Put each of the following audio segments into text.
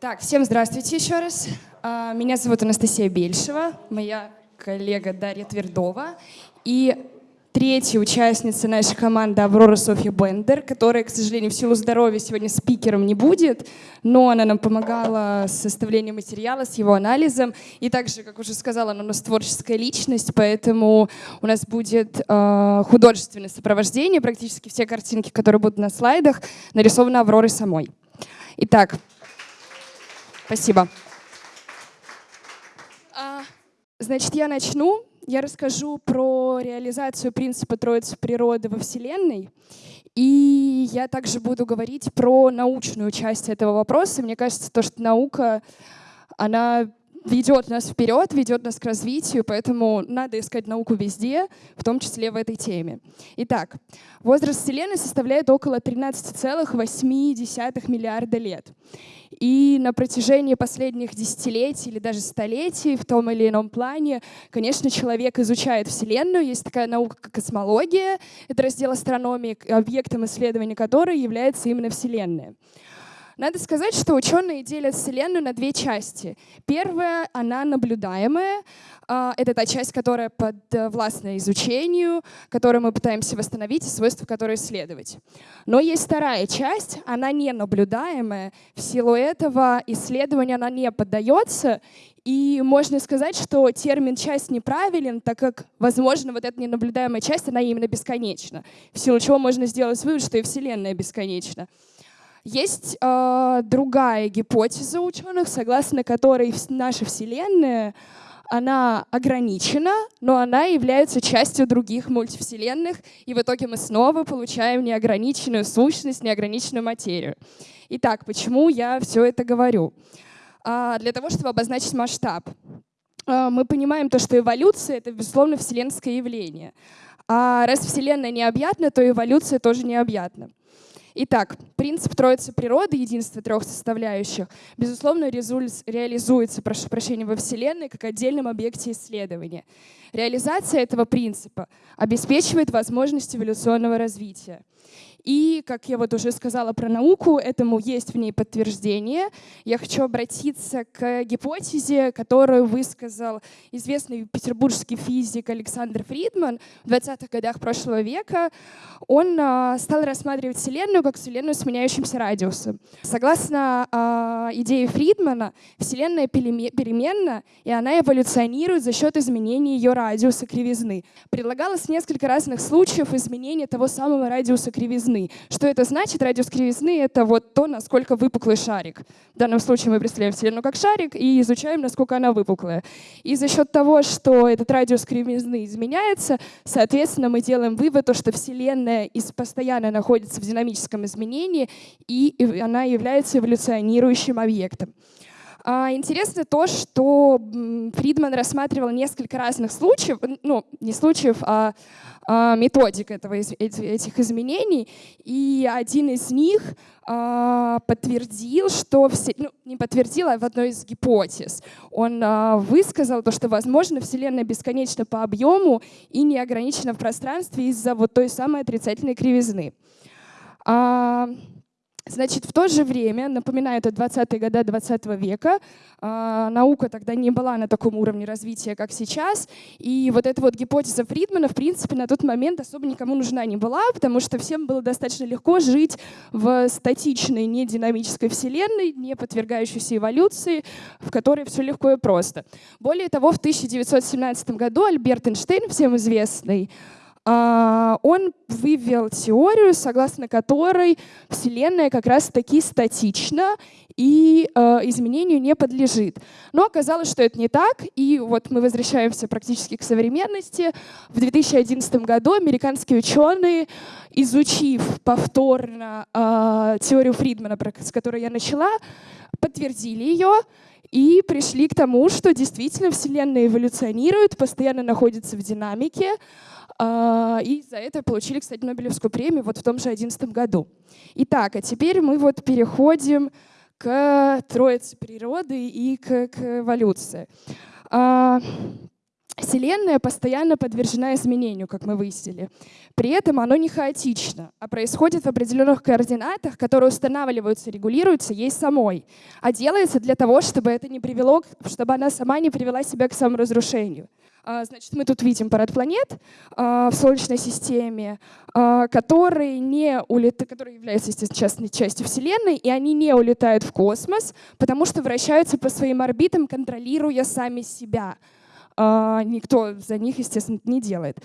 Так, всем здравствуйте еще раз. А, меня зовут Анастасия Бельшева, моя коллега Дарья Твердова. И третья участница нашей команды Аврора Софья Бендер, которая, к сожалению, в силу здоровья сегодня спикером не будет, но она нам помогала с составлением материала, с его анализом. И также, как уже сказала, она у нас творческая личность, поэтому у нас будет э, художественное сопровождение. Практически все картинки, которые будут на слайдах, нарисованы Авророй самой. Итак, спасибо. А, значит, я начну я расскажу про реализацию принципа Троицы природы во Вселенной. И я также буду говорить про научную часть этого вопроса. Мне кажется, то, что наука, она ведет нас вперед, ведет нас к развитию, поэтому надо искать науку везде, в том числе в этой теме. Итак, возраст Вселенной составляет около 13,8 миллиарда лет. И на протяжении последних десятилетий или даже столетий в том или ином плане, конечно, человек изучает Вселенную. Есть такая наука, как космология. Это раздел астрономии, объектом исследования которой является именно Вселенная. Надо сказать, что ученые делят Вселенную на две части. Первая, она наблюдаемая. А, это та часть, которая подвластна изучению, которую мы пытаемся восстановить и свойства которой исследовать. Но есть вторая часть, она не наблюдаемая. В силу этого исследования она не поддается, и можно сказать, что термин «часть» неправилен, так как, возможно, вот эта ненаблюдаемая часть, она именно бесконечна. В силу чего можно сделать вывод, что и Вселенная бесконечна. Есть э, другая гипотеза ученых, согласно которой наша Вселенная она ограничена, но она является частью других мультивселенных, и в итоге мы снова получаем неограниченную сущность, неограниченную материю. Итак, почему я все это говорю? А, для того, чтобы обозначить масштаб. А, мы понимаем то, что эволюция — это, безусловно, вселенское явление. А раз Вселенная необъятна, то эволюция тоже необъятна. Итак, принцип троицы природы, единства трех составляющих, безусловно, реализуется, прошу прощения, во Вселенной как отдельном объекте исследования. Реализация этого принципа обеспечивает возможность эволюционного развития. И, как я вот уже сказала про науку, этому есть в ней подтверждение. Я хочу обратиться к гипотезе, которую высказал известный петербургский физик Александр Фридман в 20-х годах прошлого века. Он а, стал рассматривать Вселенную как Вселенную с меняющимся радиусом. Согласно а, идее Фридмана, Вселенная переменна, и она эволюционирует за счет изменения ее радиуса кривизны. Предлагалось несколько разных случаев изменения того самого радиуса кривизны кривизны. Что это значит? Радиус кривизны — это вот то, насколько выпуклый шарик. В данном случае мы представляем Вселенную как шарик и изучаем, насколько она выпуклая. И за счет того, что этот радиус кривизны изменяется, соответственно, мы делаем вывод, что Вселенная постоянно находится в динамическом изменении, и она является эволюционирующим объектом. А, интересно то, что Фридман рассматривал несколько разных случаев, ну, не случаев, а а, методик этого, этих изменений, и один из них а, подтвердил, что все, ну, не подтвердил, а в одной из гипотез. Он высказал то, что, возможно, Вселенная бесконечна по объему и не ограничена в пространстве из-за вот той самой отрицательной кривизны. Значит, в то же время, напоминаю, это 20-е годы 20 -го века, э, наука тогда не была на таком уровне развития, как сейчас, и вот эта вот гипотеза Фридмана, в принципе, на тот момент особо никому нужна не была, потому что всем было достаточно легко жить в статичной, не динамической вселенной, не подвергающейся эволюции, в которой все легко и просто. Более того, в 1917 году Альберт Эйнштейн, всем известный, он вывел теорию, согласно которой Вселенная как раз-таки статична и э, изменению не подлежит. Но оказалось, что это не так, и вот мы возвращаемся практически к современности. В 2011 году американские ученые, изучив повторно э, теорию Фридмана, с которой я начала, подтвердили ее, и пришли к тому, что действительно Вселенная эволюционирует, постоянно находится в динамике, а, и за это получили, кстати, Нобелевскую премию вот в том же 2011 году. Итак, а теперь мы вот переходим к троице природы и к, к эволюции. Вселенная постоянно подвержена изменению, как мы выяснили. При этом оно не хаотично, а происходит в определенных координатах, которые устанавливаются, регулируются ей самой, а делается для того, чтобы это не привело, чтобы она сама не привела себя к саморазрушению. А, значит, мы тут видим парад планет а, в Солнечной системе, а, которые, не улет... которые являются, естественно, частью Вселенной, и они не улетают в космос, потому что вращаются по своим орбитам, контролируя сами себя. Никто за них, естественно, не делает.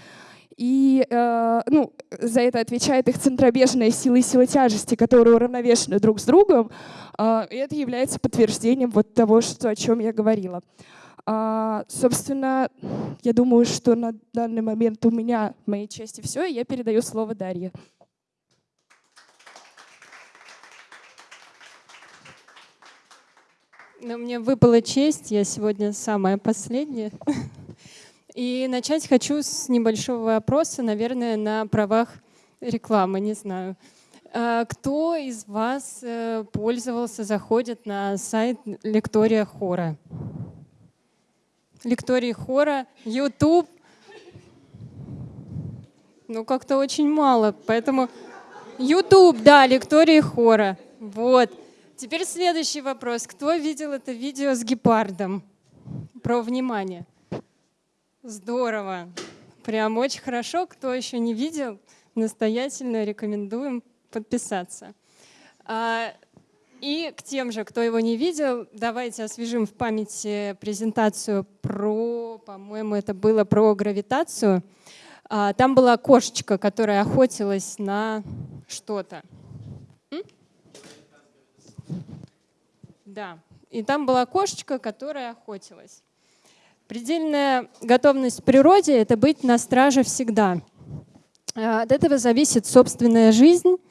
И э, ну, за это отвечает их центробежная сила и сила тяжести, которые уравновешены друг с другом. Э, и это является подтверждением вот того, что, о чем я говорила. А, собственно, я думаю, что на данный момент у меня в моей части все, и я передаю слово Дарье. Но мне выпала честь, я сегодня самая последняя. И начать хочу с небольшого вопроса, наверное, на правах рекламы, не знаю. А кто из вас э, пользовался, заходит на сайт Лектория Хора? лектории хора, YouTube. Ну, как-то очень мало, поэтому YouTube, да, лектории хора. Вот. Теперь следующий вопрос. Кто видел это видео с гепардом? Про внимание. Здорово. Прям очень хорошо. Кто еще не видел, настоятельно рекомендуем подписаться. А, и к тем же, кто его не видел, давайте освежим в памяти презентацию про, по-моему, это было про гравитацию. А, там была кошечка, которая охотилась на что-то. Да, и там была кошечка, которая охотилась. Предельная готовность в природе — это быть на страже всегда. А, от этого зависит собственная жизнь —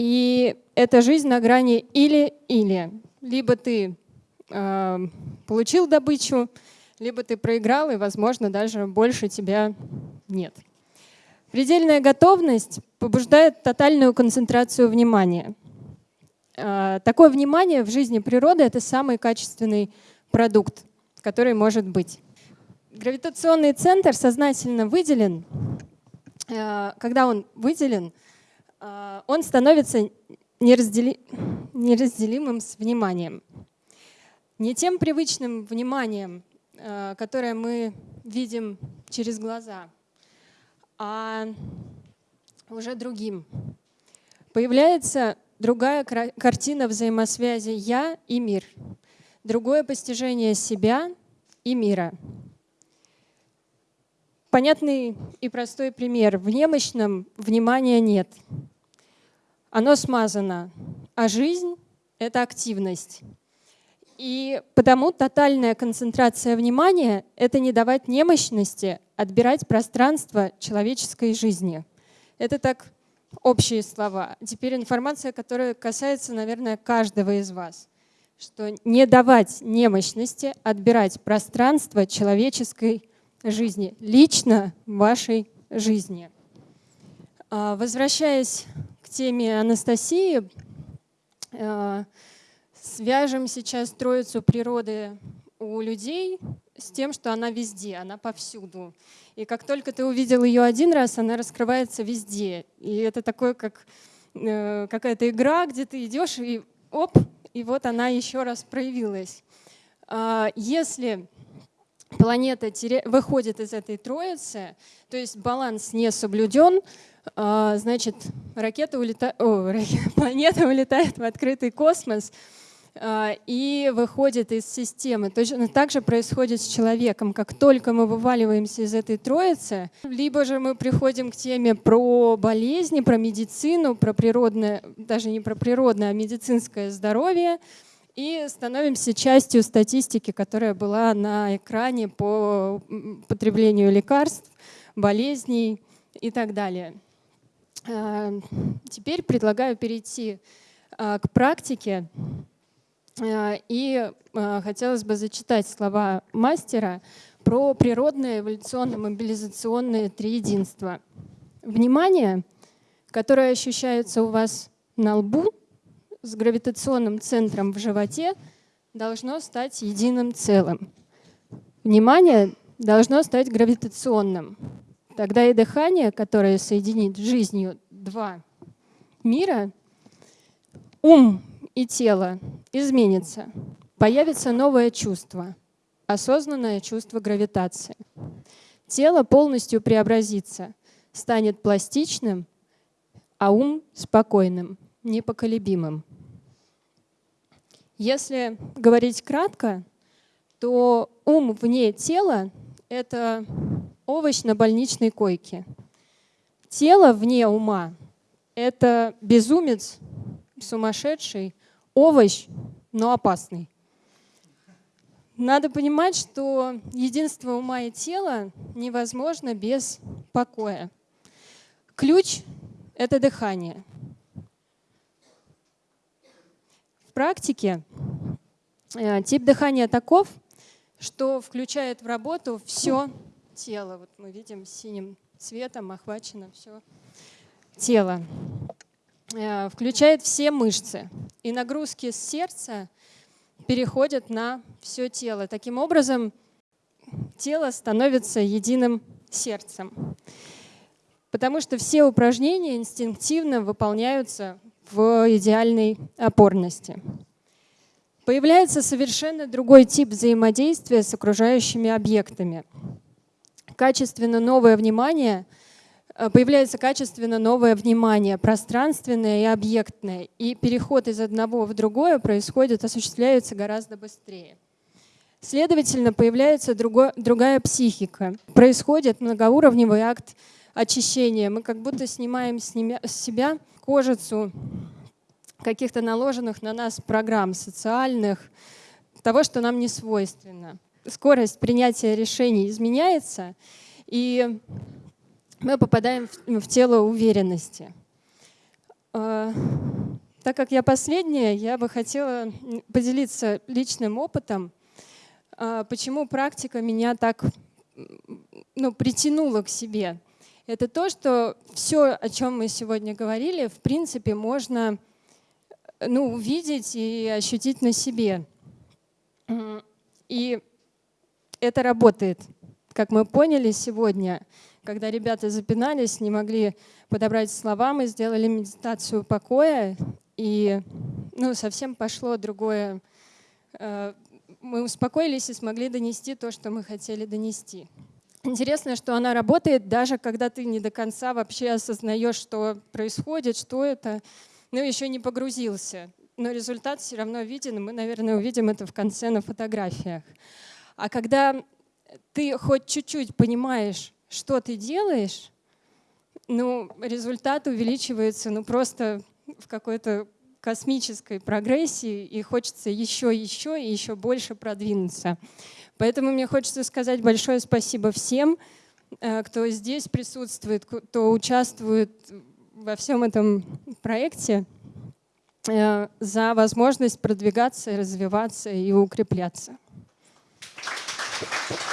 и это жизнь на грани или-или. Либо ты э, получил добычу, либо ты проиграл, и, возможно, даже больше тебя нет. Предельная готовность побуждает тотальную концентрацию внимания. Э, такое внимание в жизни природы — это самый качественный продукт, который может быть. Гравитационный центр сознательно выделен. Э, когда он выделен — а, он становится нераздели... неразделимым с вниманием. Не тем привычным вниманием, а, которое мы видим через глаза, а уже другим. Появляется другая картина взаимосвязи «я» и «мир», другое постижение себя и мира. Понятный и простой пример. В немощном внимания нет — оно смазано, а жизнь — это активность. И потому тотальная концентрация внимания — это не давать немощности, отбирать пространство человеческой жизни. Это так общие слова. Теперь информация, которая касается, наверное, каждого из вас. Что не давать немощности, отбирать пространство человеческой жизни, лично вашей жизни. А, возвращаясь теме Анастасии. Э, свяжем сейчас троицу природы у людей с тем, что она везде, она повсюду. И как только ты увидел ее один раз, она раскрывается везде. И это такое, как э, какая-то игра, где ты идешь и оп, и вот она еще раз проявилась. А, если планета выходит из этой троицы, то есть баланс не соблюден, а, значит, ракета улета... О, планета улетает в открытый космос и выходит из системы. Точно так же происходит с человеком. Как только мы вываливаемся из этой троицы, либо же мы приходим к теме про болезни, про медицину, про природное, даже не про природное, а медицинское здоровье, и становимся частью статистики, которая была на экране по потреблению лекарств, болезней и так далее. Э, теперь предлагаю перейти э, к практике. Э, и хотелось бы зачитать слова мастера про природное эволюционно-мобилизационное триединство. Внимание, которое ощущается у вас на лбу с гравитационным центром в животе, должно стать единым целым. Внимание должно стать гравитационным. Тогда и дыхание, которое соединит жизнью два мира, ум и тело изменится. Появится новое чувство, осознанное чувство гравитации. Тело полностью преобразится, станет пластичным, а ум спокойным, непоколебимым. Если говорить кратко, то ум вне тела — это овощ на больничной койке. Тело вне ума — это безумец, сумасшедший, овощ, но опасный. Надо понимать, что единство ума и тела невозможно без покоя. Ключ — это дыхание. В практике э, тип дыхания таков, что включает в работу все тело. Вот мы видим синим цветом охвачено все тело. Э, включает все мышцы. И нагрузки с сердца переходят на все тело. Таким образом, тело становится единым сердцем. Потому что все упражнения инстинктивно выполняются в идеальной опорности. Появляется совершенно другой тип взаимодействия с окружающими объектами. Качественно новое внимание — появляется качественно новое внимание, пространственное и объектное. И переход из одного в другое происходит, осуществляется гораздо быстрее. Следовательно, появляется другой, другая психика. Происходит многоуровневый акт очищения. Мы как будто снимаем с себя кожицу каких-то наложенных на нас программ социальных, того, что нам не свойственно. Скорость принятия решений изменяется, и мы попадаем в, в тело уверенности. А, так как я последняя, я бы хотела поделиться личным опытом, а, почему практика меня так ну, притянула к себе. Это то, что все, о чем мы сегодня говорили, в принципе, можно ну, увидеть и ощутить на себе. И это работает. Как мы поняли сегодня, когда ребята запинались, не могли подобрать слова, мы сделали медитацию покоя, и ну, совсем пошло другое. Э, мы успокоились и смогли донести то, что мы хотели донести. Интересно, что она работает даже когда ты не до конца вообще осознаешь, что происходит, что это, ну еще не погрузился. Но результат все равно виден, и мы, наверное, увидим это в конце на фотографиях. А когда ты хоть чуть-чуть понимаешь, что ты делаешь, ну, результат увеличивается ну, просто в какой-то космической прогрессии, и хочется еще, еще и еще больше продвинуться. Поэтому мне хочется сказать большое спасибо всем, э, кто здесь присутствует, кто участвует во всем этом проекте, э, за возможность продвигаться, развиваться и укрепляться. Thank you.